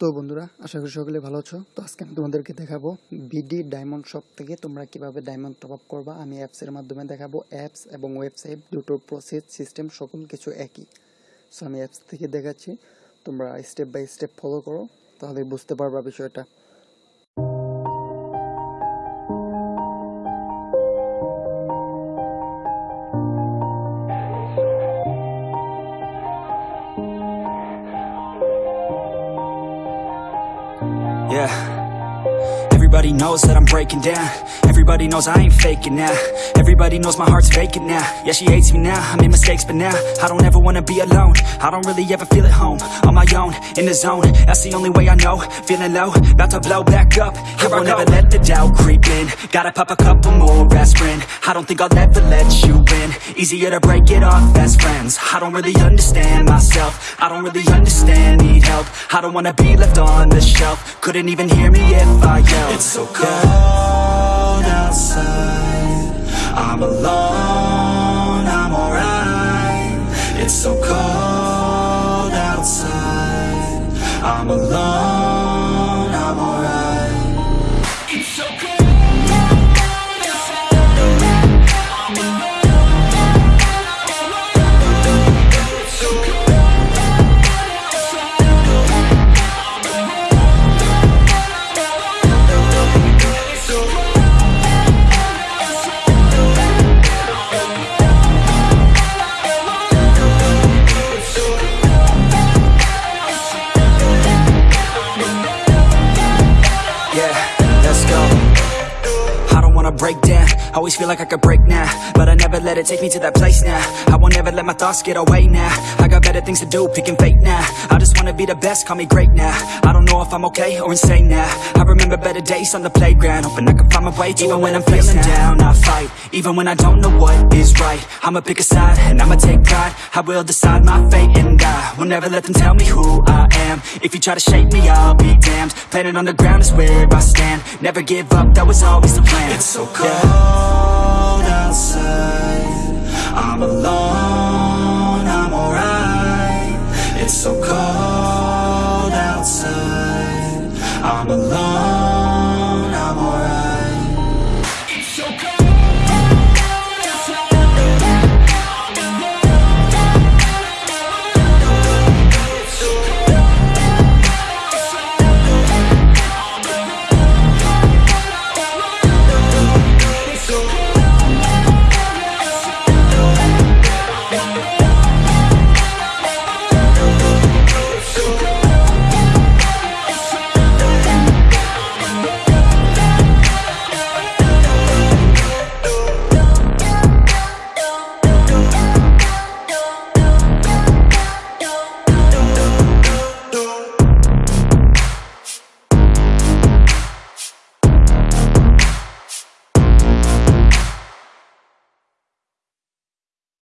তো বন্ধুরা, আশা করি সকলে ভালো আছো। তো আজকে আমি তোমাদেরকে দেখাবো বিডি ডায়মন্ড শপ থেকে তোমরা কীভাবে ডায়মন্ড টপ আপ করবা। আমি অ্যাপসের মাধ্যমে দেখাবো অ্যাপস এবং ওয়েবসাইট দুটোর প্রসেস সিস্টেম সকল কিছু একই। সো আমি অ্যাপস থেকে দেখাচ্ছি। তোমরা স্টেপ বাই স্টেপ ফলো করো, তাহলে বুঝতে পারবা বিষয়টা। Yeah. Everybody knows that I'm breaking down. Everybody knows I ain't faking now. Everybody knows my heart's vacant now. Yeah, she hates me now. I made mistakes, but now I don't ever wanna be alone. I don't really ever feel at home. On my own, in the zone. That's the only way I know. Feeling low, about to blow back up. I won't ever let the doubt creep in. Gotta pop a couple more aspirin. I don't think I'll ever let you win Easier to break it off best friends. I don't really understand myself. I don't really understand, I don't wanna be left on the shelf. Couldn't even hear me if I yelled. It's so cold outside. I'm alone, I'm alright. It's so cold outside. I'm alone, wanna break down. Always feel like I could break now, but I never let it take me to that place now. I won't ever let my thoughts get away now. I got better things to do, picking fate now. I just wanna be the best, call me great now. I don't know if I'm okay or insane now. I remember better days on the playground, hoping I can find my way even when I'm feeling down. I fight, even when I don't know what is right. I'ma pick a side and I'ma take pride. I will decide my fate and I will never let them tell me who I am. If you try to shake me, I'll be damned. Planet on the ground is where I stand. Never give up, that was always the plan. So cold